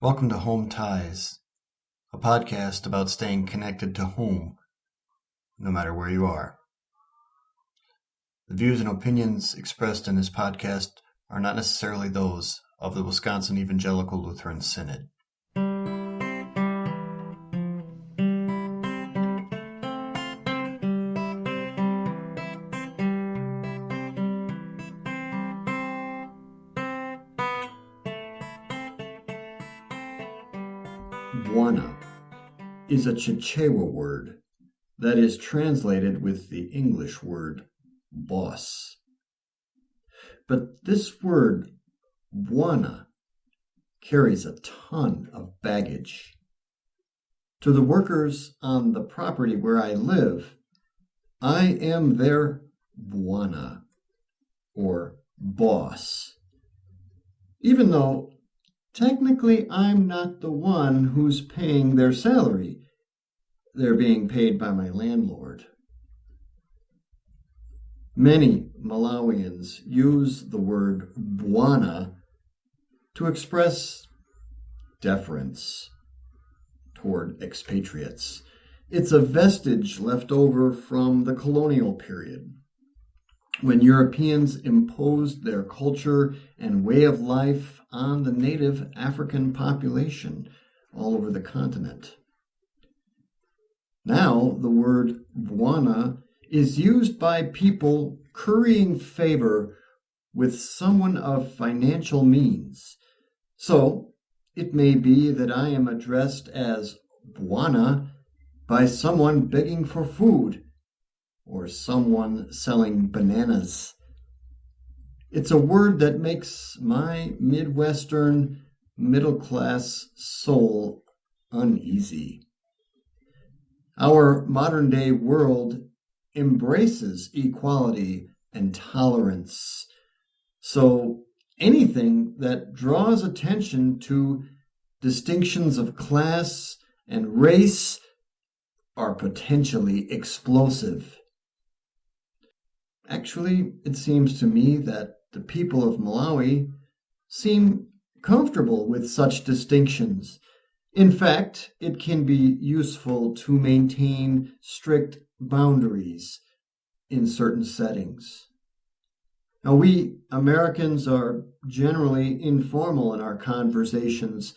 Welcome to Home Ties, a podcast about staying connected to home, no matter where you are. The views and opinions expressed in this podcast are not necessarily those of the Wisconsin Evangelical Lutheran Synod. Bwana is a Chichewa word that is translated with the English word boss. But this word Bwana carries a ton of baggage. To the workers on the property where I live, I am their Bwana or boss. Even though technically I'm not the one who's paying their salary. They're being paid by my landlord. Many Malawians use the word Bwana to express deference toward expatriates. It's a vestige left over from the colonial period when Europeans imposed their culture and way of life on the native African population all over the continent. Now, the word Bwana is used by people currying favor with someone of financial means. So, it may be that I am addressed as Bwana by someone begging for food or someone selling bananas. It's a word that makes my Midwestern middle class soul uneasy. Our modern day world embraces equality and tolerance. So anything that draws attention to distinctions of class and race are potentially explosive. Actually, it seems to me that the people of Malawi seem comfortable with such distinctions. In fact, it can be useful to maintain strict boundaries in certain settings. Now, we Americans are generally informal in our conversations.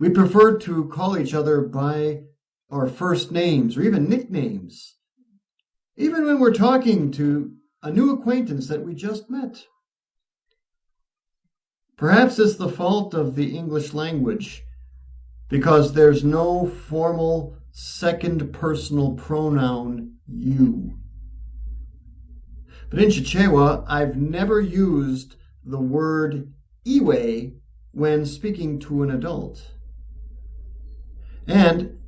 We prefer to call each other by our first names or even nicknames, even when we're talking to a new acquaintance that we just met. Perhaps it's the fault of the English language because there's no formal second personal pronoun you. But in Chichewa, I've never used the word iwe when speaking to an adult. And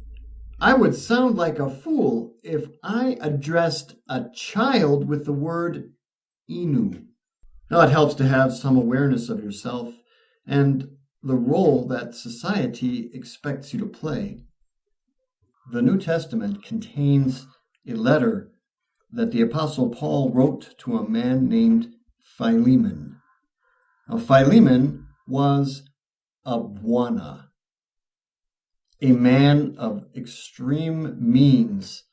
I would sound like a fool if I addressed a child with the word inu. Now, it helps to have some awareness of yourself and the role that society expects you to play. The New Testament contains a letter that the Apostle Paul wrote to a man named Philemon. Now, Philemon was a Bwana, a man of extreme means.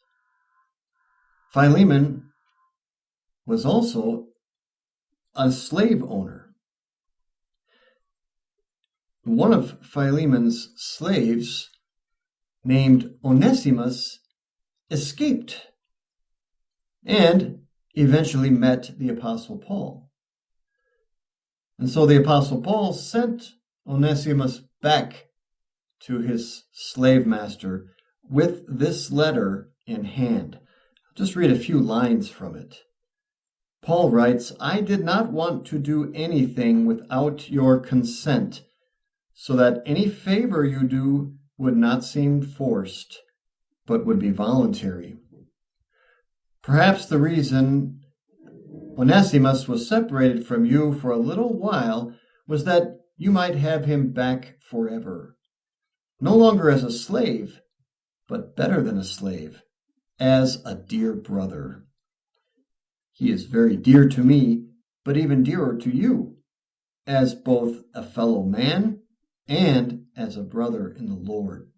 Philemon was also a slave owner. One of Philemon's slaves, named Onesimus, escaped and eventually met the Apostle Paul. And so the Apostle Paul sent Onesimus back to his slave master with this letter in hand. I'll just read a few lines from it. Paul writes, I did not want to do anything without your consent, so that any favor you do would not seem forced, but would be voluntary. Perhaps the reason Onesimus was separated from you for a little while was that you might have him back forever no longer as a slave, but better than a slave, as a dear brother. He is very dear to me, but even dearer to you, as both a fellow man and as a brother in the Lord.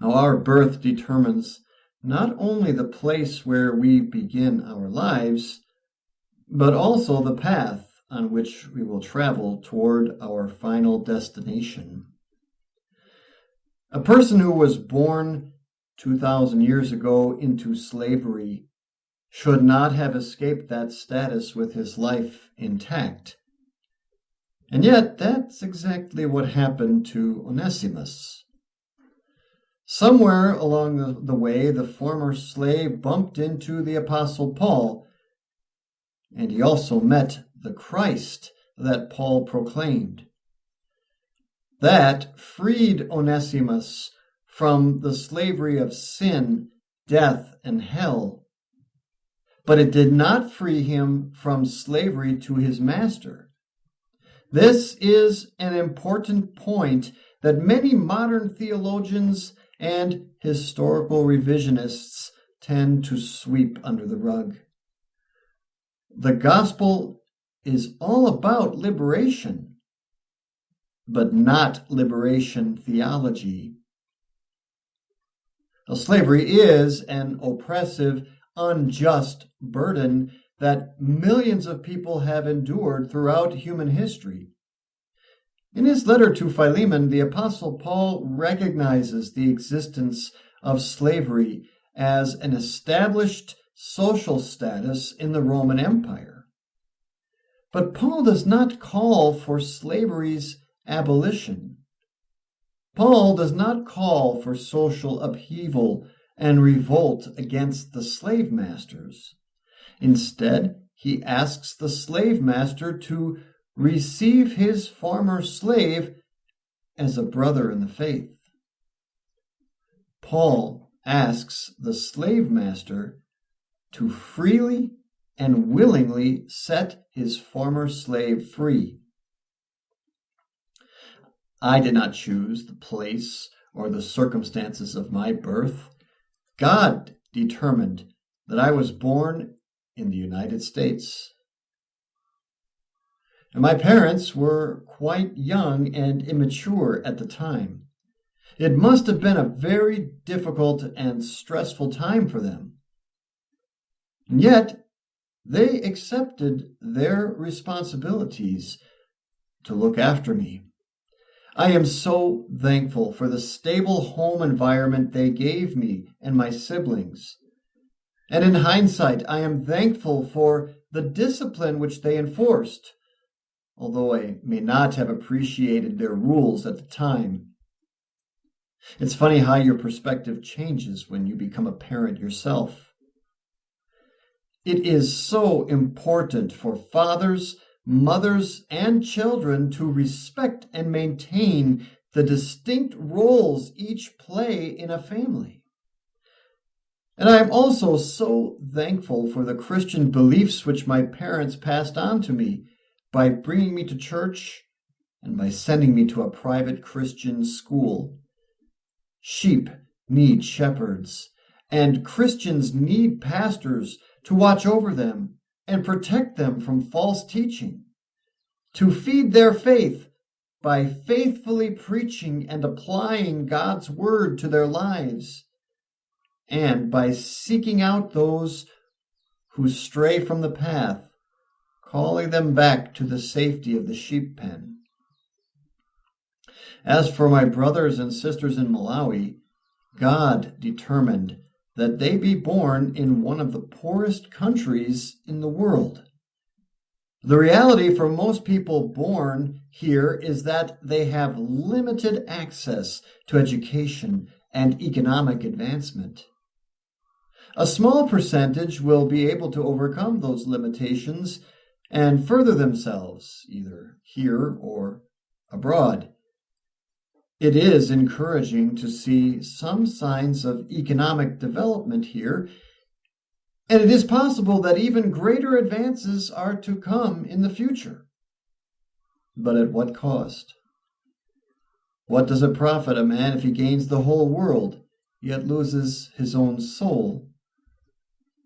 Now, our birth determines not only the place where we begin our lives, but also the path on which we will travel toward our final destination. A person who was born 2,000 years ago into slavery should not have escaped that status with his life intact. And yet, that's exactly what happened to Onesimus. Somewhere along the, the way, the former slave bumped into the Apostle Paul, and he also met the Christ that Paul proclaimed. That freed Onesimus from the slavery of sin, death, and hell. But it did not free him from slavery to his master. This is an important point that many modern theologians and historical revisionists tend to sweep under the rug. The gospel is all about liberation, but not liberation theology. Now, slavery is an oppressive, unjust burden that millions of people have endured throughout human history. In his letter to Philemon, the Apostle Paul recognizes the existence of slavery as an established social status in the Roman Empire. But Paul does not call for slavery's abolition. Paul does not call for social upheaval and revolt against the slave masters. Instead, he asks the slave master to receive his former slave as a brother in the faith. Paul asks the slave master to freely and willingly set his former slave free. I did not choose the place or the circumstances of my birth. God determined that I was born in the United States. And my parents were quite young and immature at the time. It must have been a very difficult and stressful time for them. And yet, they accepted their responsibilities to look after me. I am so thankful for the stable home environment they gave me and my siblings. And in hindsight, I am thankful for the discipline which they enforced although I may not have appreciated their rules at the time. It's funny how your perspective changes when you become a parent yourself. It is so important for fathers, mothers, and children to respect and maintain the distinct roles each play in a family. And I am also so thankful for the Christian beliefs which my parents passed on to me by bringing me to church and by sending me to a private Christian school. Sheep need shepherds, and Christians need pastors to watch over them and protect them from false teaching, to feed their faith by faithfully preaching and applying God's word to their lives, and by seeking out those who stray from the path calling them back to the safety of the sheep pen. As for my brothers and sisters in Malawi, God determined that they be born in one of the poorest countries in the world. The reality for most people born here is that they have limited access to education and economic advancement. A small percentage will be able to overcome those limitations and further themselves either here or abroad. It is encouraging to see some signs of economic development here, and it is possible that even greater advances are to come in the future. But at what cost? What does it profit a man if he gains the whole world, yet loses his own soul?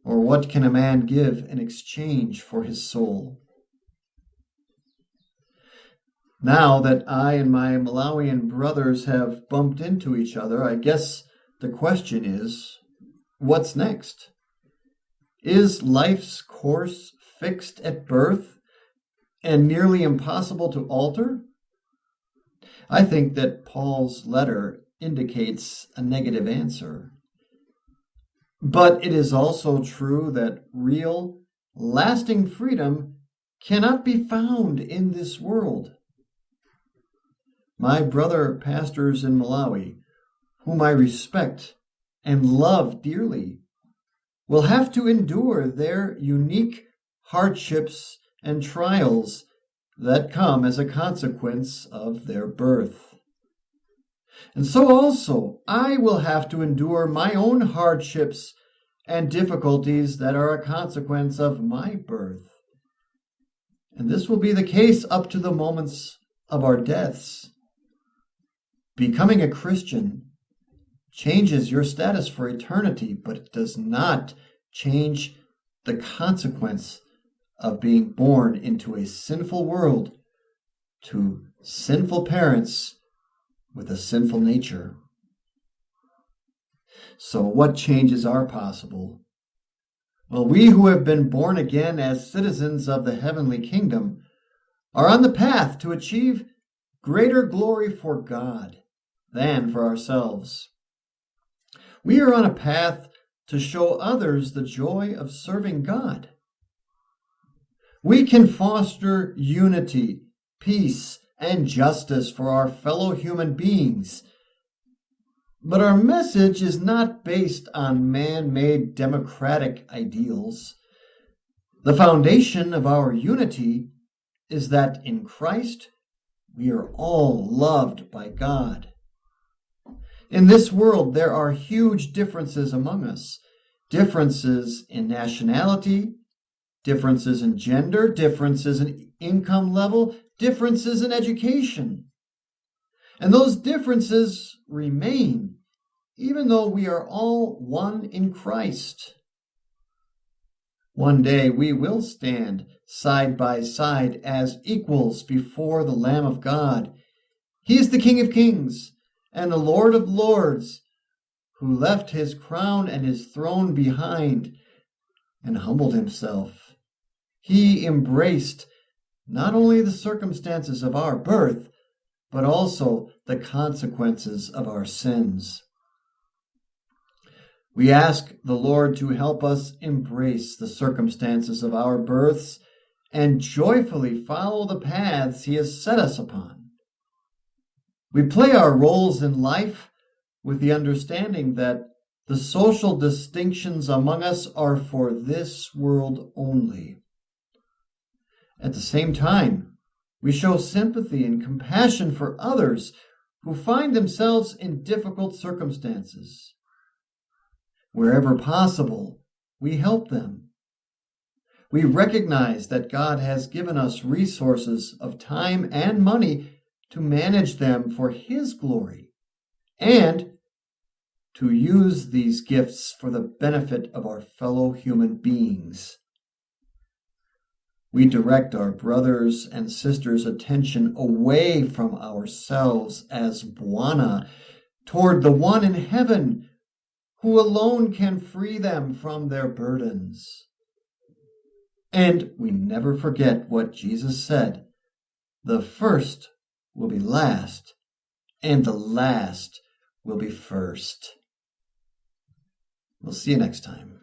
Or what can a man give in exchange for his soul? Now that I and my Malawian brothers have bumped into each other, I guess the question is what's next? Is life's course fixed at birth and nearly impossible to alter? I think that Paul's letter indicates a negative answer. But it is also true that real, lasting freedom cannot be found in this world. My brother pastors in Malawi, whom I respect and love dearly, will have to endure their unique hardships and trials that come as a consequence of their birth. And so also I will have to endure my own hardships and difficulties that are a consequence of my birth. And this will be the case up to the moments of our deaths. Becoming a Christian changes your status for eternity, but it does not change the consequence of being born into a sinful world to sinful parents with a sinful nature. So, what changes are possible? Well, we who have been born again as citizens of the heavenly kingdom are on the path to achieve greater glory for God than for ourselves. We are on a path to show others the joy of serving God. We can foster unity, peace, and justice for our fellow human beings. But our message is not based on man made democratic ideals. The foundation of our unity is that in Christ we are all loved by God. In this world, there are huge differences among us differences in nationality, differences in gender, differences in income level, differences in education. And those differences remain, even though we are all one in Christ. One day we will stand side by side as equals before the Lamb of God. He is the King of Kings and the Lord of Lords, who left his crown and his throne behind and humbled himself he embraced not only the circumstances of our birth, but also the consequences of our sins. We ask the Lord to help us embrace the circumstances of our births and joyfully follow the paths He has set us upon. We play our roles in life with the understanding that the social distinctions among us are for this world only. At the same time, we show sympathy and compassion for others who find themselves in difficult circumstances. Wherever possible, we help them. We recognize that God has given us resources of time and money to manage them for His glory and to use these gifts for the benefit of our fellow human beings we direct our brothers and sisters' attention away from ourselves as Bwana toward the one in heaven who alone can free them from their burdens. And we never forget what Jesus said the first will be last, and the last will be first. We'll see you next time.